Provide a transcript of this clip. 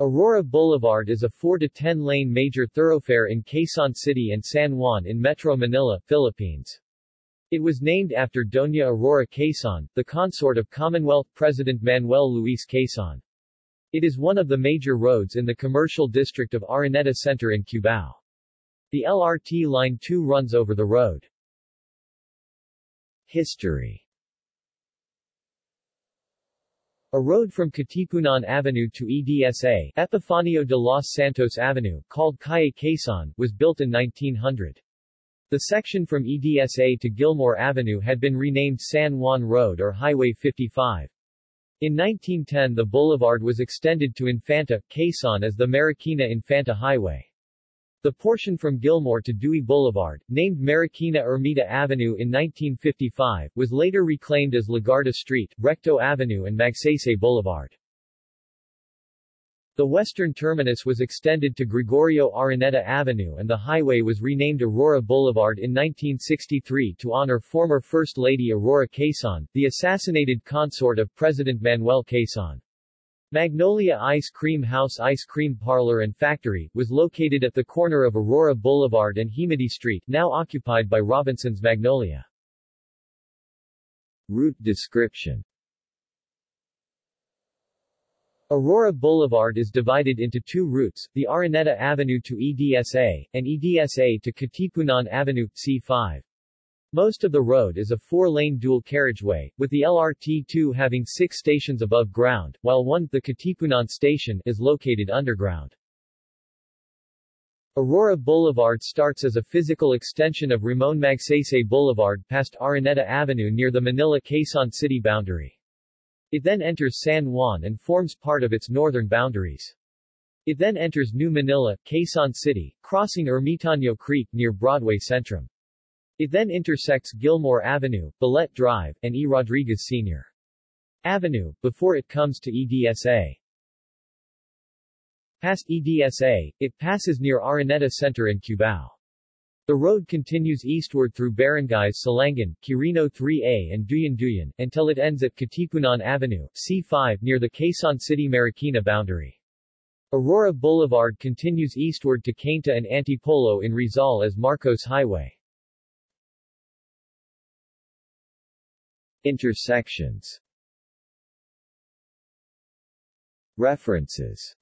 Aurora Boulevard is a 4 to 10 lane major thoroughfare in Quezon City and San Juan in Metro Manila, Philippines. It was named after Doña Aurora Quezon, the consort of Commonwealth President Manuel Luis Quezon. It is one of the major roads in the commercial district of Araneta Center in Cubao. The LRT Line 2 runs over the road. History A road from Katipunan Avenue to EDSA, Epifanio de los Santos Avenue, called Calle Quezon, was built in 1900. The section from EDSA to Gilmore Avenue had been renamed San Juan Road or Highway 55. In 1910 the boulevard was extended to Infanta, Quezon as the Marikina Infanta Highway. The portion from Gilmore to Dewey Boulevard, named Marikina Ermita Avenue in 1955, was later reclaimed as Legarda Street, Recto Avenue and Magsaysay Boulevard. The western terminus was extended to Gregorio Araneta Avenue and the highway was renamed Aurora Boulevard in 1963 to honor former First Lady Aurora Quezon, the assassinated consort of President Manuel Quezon. Magnolia Ice Cream House Ice Cream Parlor and Factory, was located at the corner of Aurora Boulevard and Hemady Street, now occupied by Robinson's Magnolia. Route description Aurora Boulevard is divided into two routes, the Araneta Avenue to EDSA, and EDSA to Katipunan Avenue, C5. Most of the road is a four-lane dual carriageway, with the LRT-2 having six stations above ground, while one, the Katipunan station, is located underground. Aurora Boulevard starts as a physical extension of Ramon Magsaysay Boulevard past Araneta Avenue near the Manila-Quezon City boundary. It then enters San Juan and forms part of its northern boundaries. It then enters New Manila, Quezon City, crossing Ermitaño Creek near Broadway Centrum. It then intersects Gilmore Avenue, Balete Drive, and E. Rodriguez Sr. Avenue, before it comes to EDSA. Past EDSA, it passes near Araneta Center in Cubao. The road continues eastward through barangays Silangan, Quirino 3A and Duyan, until it ends at Katipunan Avenue, C5 near the Quezon City Marikina boundary. Aurora Boulevard continues eastward to Cainta and Antipolo in Rizal as Marcos Highway. Intersections. References